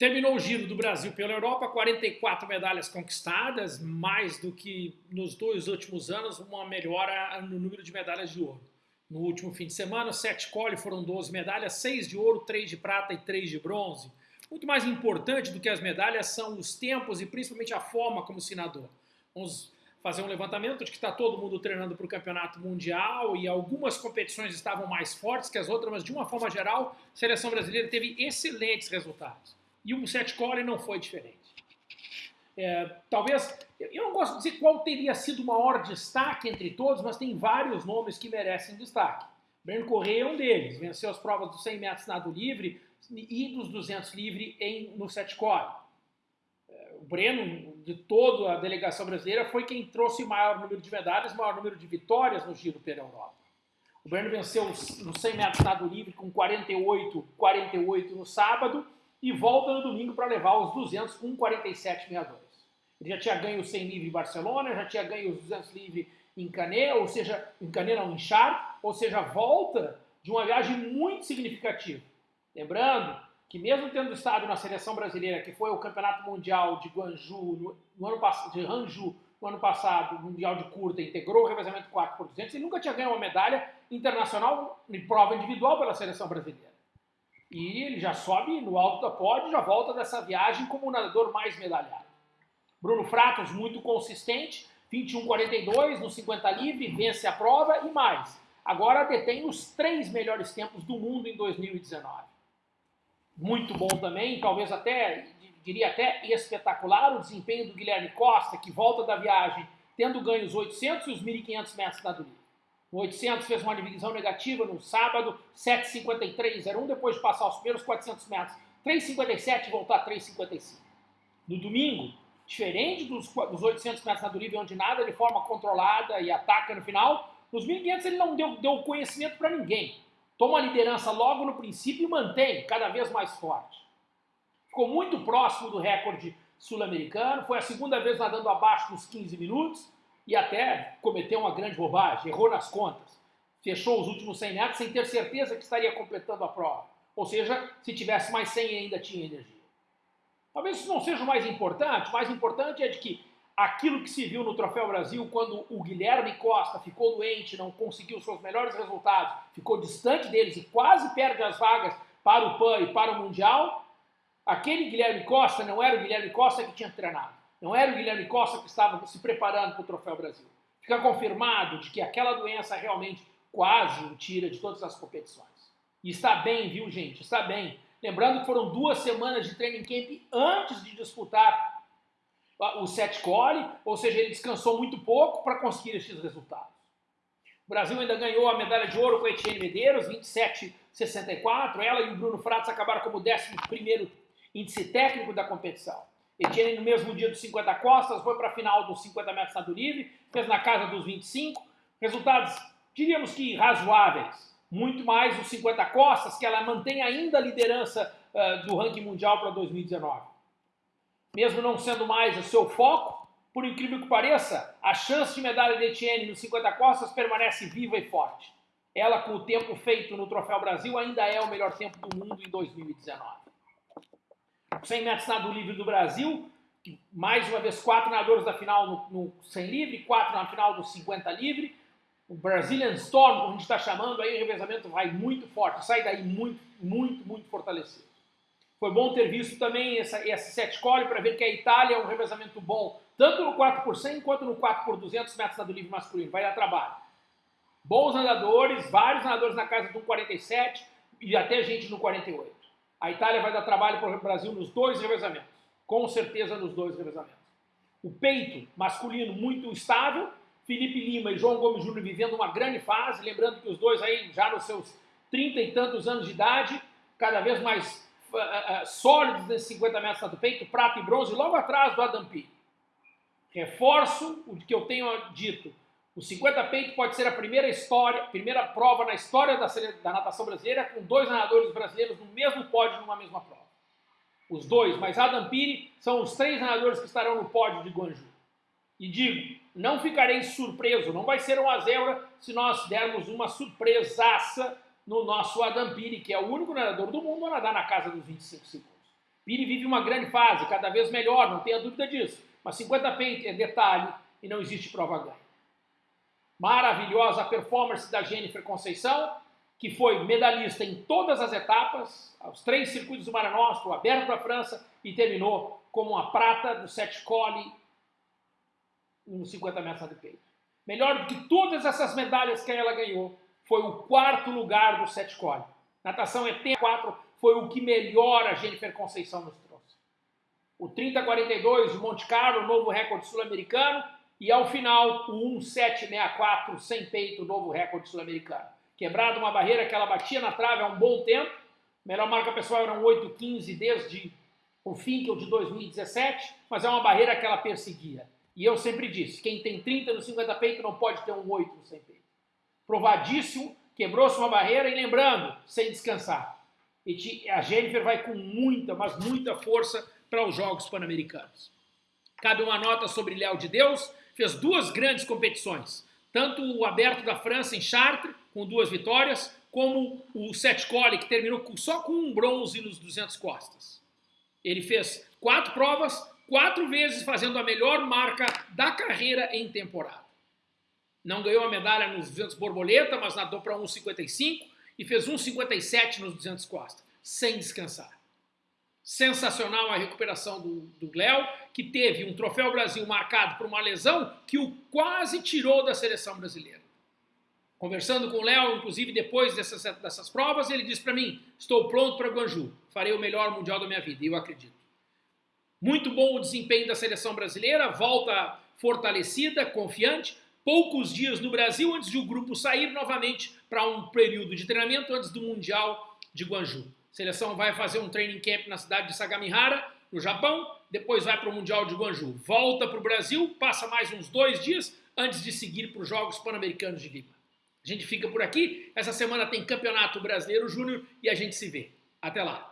Terminou o giro do Brasil pela Europa, 44 medalhas conquistadas, mais do que nos dois últimos anos, uma melhora no número de medalhas de ouro. No último fim de semana, sete cole foram 12 medalhas, seis de ouro, três de prata e três de bronze. Muito mais importante do que as medalhas são os tempos e principalmente a forma como se nadou. Vamos fazer um levantamento de que está todo mundo treinando para o campeonato mundial e algumas competições estavam mais fortes que as outras, mas de uma forma geral, a seleção brasileira teve excelentes resultados. E o Sete Core não foi diferente. É, talvez, eu não gosto de dizer qual teria sido o maior destaque entre todos, mas tem vários nomes que merecem destaque. Breno Correia é um deles, venceu as provas dos 100 metros nado livre e dos 200 livre em, no Sete Core. É, o Breno, de toda a delegação brasileira, foi quem trouxe maior número de medalhas, maior número de vitórias no Giro pela Europa. O Breno venceu no 100 metros nado livre com 48, 48 no sábado, e volta no domingo para levar os 200 com 47,62. Ele já tinha ganho o 100 livre em Barcelona, já tinha ganho os 200 livre em Canet, ou seja, em Canet não, em Char, ou seja, volta de uma viagem muito significativa. Lembrando que mesmo tendo estado na seleção brasileira, que foi o Campeonato Mundial de Guangzhou, no, no ano passado, de Hangzhou, no ano passado, Mundial de Curta, integrou o revezamento 4 por 200, ele nunca tinha ganho uma medalha internacional em prova individual pela seleção brasileira. E ele já sobe no alto da pódio, já volta dessa viagem como o nadador mais medalhado. Bruno Fratos, muito consistente, 21,42 no 50 livre, vence a prova e mais. Agora detém os três melhores tempos do mundo em 2019. Muito bom também, talvez até, diria até espetacular, o desempenho do Guilherme Costa, que volta da viagem tendo ganho os 800 e os 1.500 metros da livre. O 800 fez uma divisão negativa no sábado, 7,53,01, depois de passar os primeiros 400 metros, 3,57 e voltar a 3,55. No domingo, diferente dos, dos 800 metros na Duriva, onde nada de forma controlada e ataca no final, nos 1.500 ele não deu, deu conhecimento para ninguém. Toma a liderança logo no princípio e mantém cada vez mais forte. Ficou muito próximo do recorde sul-americano, foi a segunda vez nadando abaixo dos 15 minutos, e até cometeu uma grande bobagem, errou nas contas. Fechou os últimos 100 metros sem ter certeza que estaria completando a prova. Ou seja, se tivesse mais 100 ainda tinha energia. Talvez isso não seja o mais importante, o mais importante é de que aquilo que se viu no Troféu Brasil, quando o Guilherme Costa ficou doente, não conseguiu seus melhores resultados, ficou distante deles e quase perde as vagas para o PAN e para o Mundial, aquele Guilherme Costa não era o Guilherme Costa que tinha treinado. Não era o Guilherme Costa que estava se preparando para o Troféu Brasil. Fica confirmado de que aquela doença realmente quase o tira de todas as competições. E está bem, viu, gente? Está bem. Lembrando que foram duas semanas de training camp antes de disputar o set core, ou seja, ele descansou muito pouco para conseguir esses resultados. O Brasil ainda ganhou a medalha de ouro com a Etienne Medeiros, 27,64. Ela e o Bruno Fratos acabaram como 11 índice técnico da competição. Etienne, no mesmo dia dos 50 costas, foi para a final dos 50 metros nado livre, fez na casa dos 25. Resultados, diríamos que razoáveis. Muito mais os 50 costas, que ela mantém ainda a liderança uh, do ranking mundial para 2019. Mesmo não sendo mais o seu foco, por incrível que pareça, a chance de medalha de Etienne nos 50 costas permanece viva e forte. Ela, com o tempo feito no Troféu Brasil, ainda é o melhor tempo do mundo em 2019. 100 metros nado livre do Brasil, mais uma vez quatro nadadores da final no, no 100 livre, quatro na final do 50 livre. O Brazilian Storm, como a gente está chamando, aí o revezamento vai muito forte, sai daí muito, muito, muito fortalecido. Foi bom ter visto também essa, esse set core para ver que a Itália é um revezamento bom, tanto no 4 por 100 quanto no 4 por 200 metros nado livre masculino. Vai dar trabalho. Bons nadadores, vários nadadores na casa do 47 e até gente no 48. A Itália vai dar trabalho para o Brasil nos dois revezamentos. Com certeza nos dois revezamentos. O peito masculino muito estável, Felipe Lima e João Gomes Júnior vivendo uma grande fase, lembrando que os dois aí já nos seus trinta e tantos anos de idade, cada vez mais uh, uh, sólidos nesses 50 metros do peito, prata e bronze, logo atrás do Adam P. Reforço o que eu tenho dito, o 50 peito pode ser a primeira história, primeira prova na história da, da natação brasileira com dois nadadores brasileiros no mesmo pódio numa mesma prova. Os dois, mas Adam Piri são os três nadadores que estarão no pódio de Guanju. E digo, não ficarei surpreso, não vai ser uma zebra se nós dermos uma surpresaça no nosso Adam Piri, que é o único nadador do mundo a nadar na casa dos 25 segundos. Pire vive uma grande fase, cada vez melhor, não tenha dúvida disso. Mas 50 pente é detalhe e não existe prova ganha. Maravilhosa performance da Jennifer Conceição, que foi medalhista em todas as etapas, os três circuitos do Mara Nostra, o Aberto da França, e terminou como a prata do set cole nos 50 metros de peito. Melhor do que todas essas medalhas que ela ganhou, foi o quarto lugar do set cole. Natação ET4 foi o que melhor a Jennifer Conceição nos trouxe. O 30-42 de Monte Carlo, novo recorde sul-americano, e ao final o 1,764 sem peito, novo recorde sul-americano. Quebrado uma barreira que ela batia na trave há um bom tempo, melhor marca pessoal era um 8,15 desde o o de 2017, mas é uma barreira que ela perseguia. E eu sempre disse, quem tem 30 no 50 peito não pode ter um 8 no 100 peito. Provadíssimo, quebrou-se uma barreira e lembrando, sem descansar. E a Jennifer vai com muita, mas muita força para os Jogos Pan-Americanos. Cabe uma nota sobre Léo de Deus, fez duas grandes competições, tanto o Aberto da França em Chartres, com duas vitórias, como o Sete Cole, que terminou só com um bronze nos 200 costas. Ele fez quatro provas, quatro vezes fazendo a melhor marca da carreira em temporada. Não ganhou a medalha nos 200 borboleta, mas nadou para 1,55 e fez 1,57 nos 200 costas, sem descansar. Sensacional a recuperação do, Léo, que teve um troféu Brasil marcado por uma lesão que o quase tirou da seleção brasileira. Conversando com o Léo, inclusive depois dessas, dessas provas, ele disse para mim: Estou pronto para Guanju, farei o melhor mundial da minha vida, e eu acredito. Muito bom o desempenho da seleção brasileira, volta fortalecida, confiante. Poucos dias no Brasil antes de o grupo sair novamente para um período de treinamento antes do Mundial de Guanju. A seleção vai fazer um training camp na cidade de Sagamihara, no Japão, depois vai para o Mundial de Guanju. Volta para o Brasil, passa mais uns dois dias antes de seguir para os Jogos Pan-Americanos de Lima. A gente fica por aqui. Essa semana tem Campeonato Brasileiro Júnior e a gente se vê. Até lá!